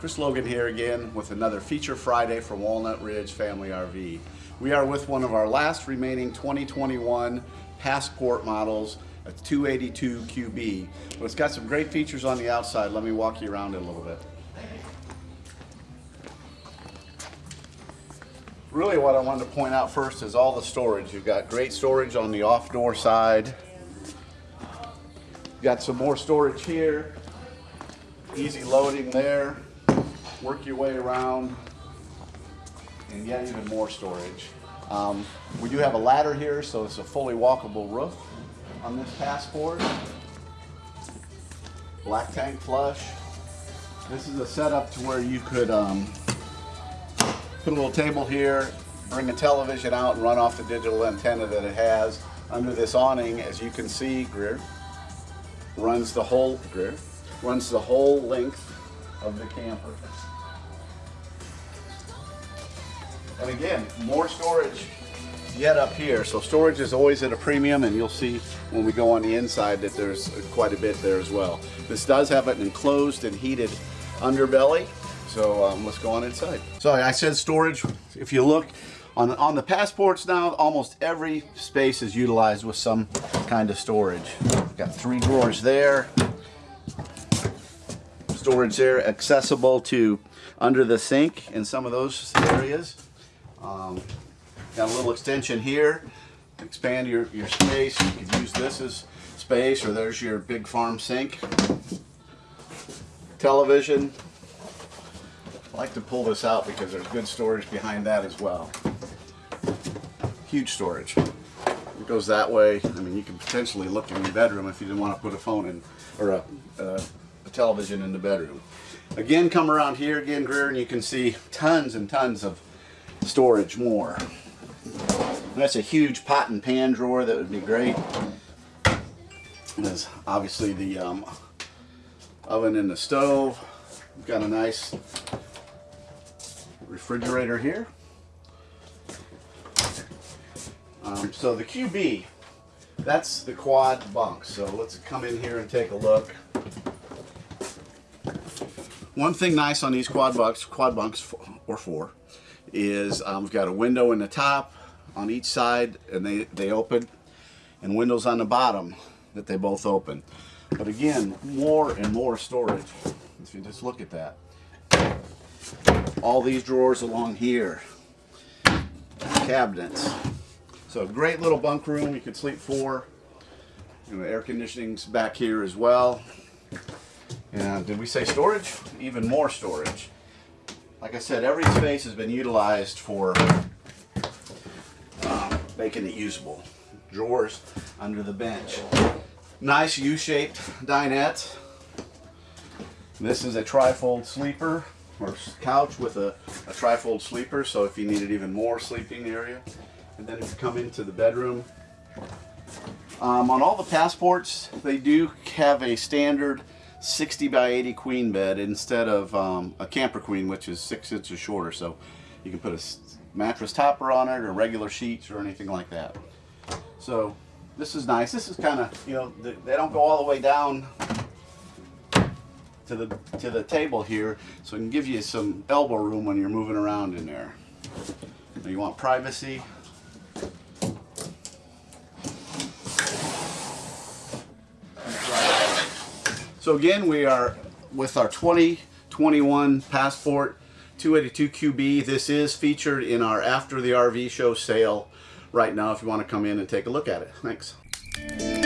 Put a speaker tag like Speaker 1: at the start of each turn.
Speaker 1: Chris Logan here again with another Feature Friday from Walnut Ridge Family RV. We are with one of our last remaining 2021 Passport models, a 282 QB. But it's got some great features on the outside. Let me walk you around it a little bit. Really what I wanted to point out first is all the storage. You've got great storage on the off door side. You've got some more storage here. Easy loading there work your way around and yet even more storage. Um, we do have a ladder here, so it's a fully walkable roof on this passport. Black tank flush. This is a setup to where you could um, put a little table here, bring a television out and run off the digital antenna that it has. Under this awning, as you can see, Greer, runs the whole, Greer, runs the whole length of the camper. And again, more storage yet up here. So storage is always at a premium and you'll see when we go on the inside that there's quite a bit there as well. This does have an enclosed and heated underbelly. So um, let's go on inside. So I said storage, if you look on, on the passports now, almost every space is utilized with some kind of storage. Got three drawers there. Storage there accessible to under the sink in some of those areas. Um, got a little extension here. Expand your, your space. You can use this as space or there's your big farm sink. Television. I like to pull this out because there's good storage behind that as well. Huge storage. It goes that way. I mean, you can potentially look in your bedroom if you didn't want to put a phone in or a, a television in the bedroom. Again, come around here again, Greer, and you can see tons and tons of storage more. That's a huge pot and pan drawer that would be great. There's obviously the um, oven and the stove. We've got a nice refrigerator here. Um, so the QB, that's the quad bunk. So let's come in here and take a look. One thing nice on these quad bunks, quad bunks or four, is um, we've got a window in the top on each side and they, they open and windows on the bottom that they both open. But again, more and more storage. If you just look at that. All these drawers along here. Cabinets. So great little bunk room you could sleep four. You know, air conditioning's back here as well. And did we say storage? Even more storage like I said, every space has been utilized for um, making it usable. Drawers under the bench. Nice U-shaped dinette. This is a trifold sleeper or couch with a, a trifold sleeper, so if you needed even more sleeping area. And then if you come into the bedroom, um, on all the passports, they do have a standard 60 by 80 queen bed instead of um, a camper queen, which is six inches shorter. So you can put a mattress topper on it or regular sheets or anything like that. So this is nice. This is kind of, you know, they don't go all the way down to the to the table here, so it can give you some elbow room when you're moving around in there. Now you want privacy, So again, we are with our 2021 Passport 282 QB. This is featured in our After the RV Show sale right now if you want to come in and take a look at it. Thanks.